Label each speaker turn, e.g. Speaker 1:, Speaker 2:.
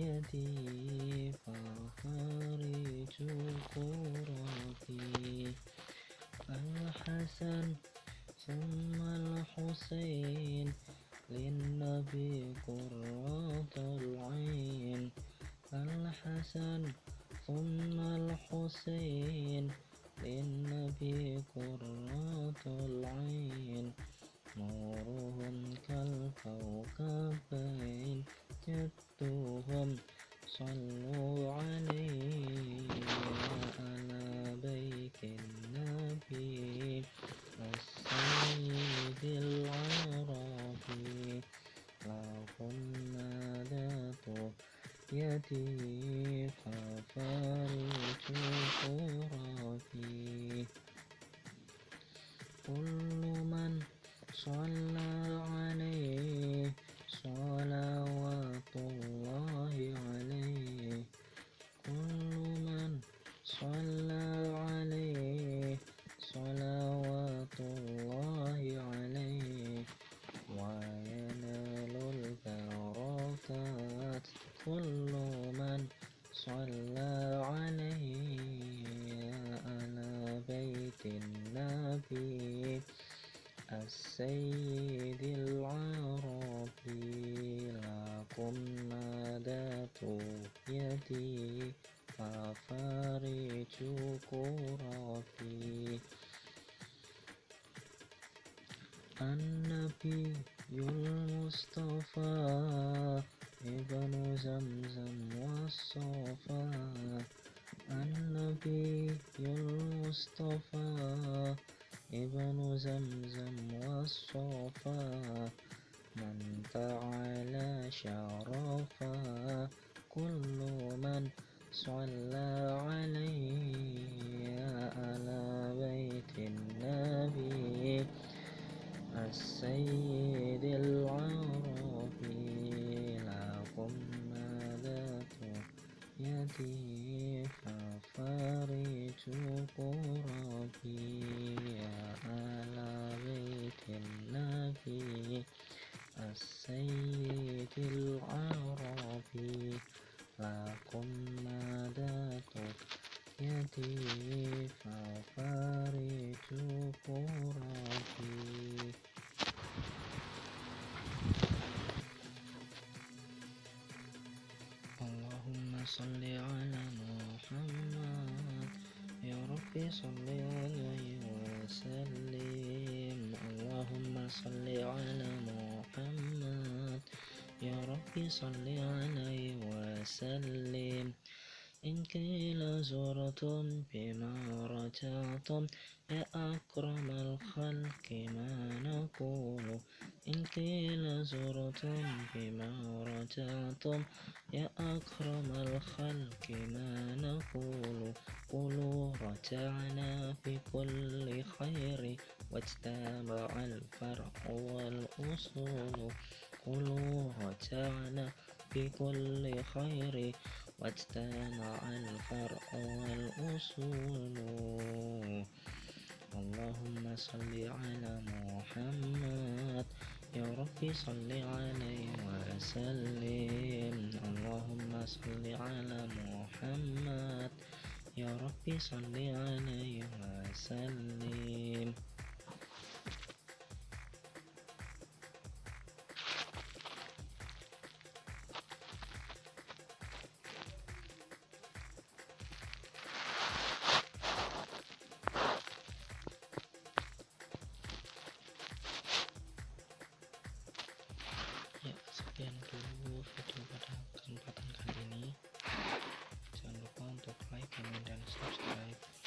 Speaker 1: يدي فخارج قراتي الحسن ثم الحسين للنبي قرة العين. الحسن ثم الحسين للنبي قرة العين. نورهم كالكوكبين. صلوا عليه على بيت النبي السيد العربي لهم ذات يدي ففارج خرافي. كل من صلى عليه صلى عليه صلوات الله عليه وينال البركات. كل من صلى عليه على بيت النبي السيد العربي لكم نادت يدي. ففارج كرافي النبي المصطفى ابن زمزم والصفا النبي المصطفى ابن زمزم والصفا من تعالى شرفا كل من صلى عليه على بيت النبي السيد العربي لكم مدت يدي. ففارج قربي اللهم صل على محمد يا ربي صل عليه وسلم اللهم صل على محمد يا ربي صل عليه وسلم إن قيل زرتم بما رجعتم يا أكرم الخلق ما نقول؟ إن قيل زرتم بما رجعتم يا أكرم الخلق ما نقول؟ قولوا رجعنا في كل خير واجتمع الفرع والأصول. قولوا رجعنا في كل خير وأجتمع الفرع والأصول. اللهم صل على محمد. يا ربي صل عليه وسلم. اللهم صل على محمد. يا ربي صل عليه وسلم.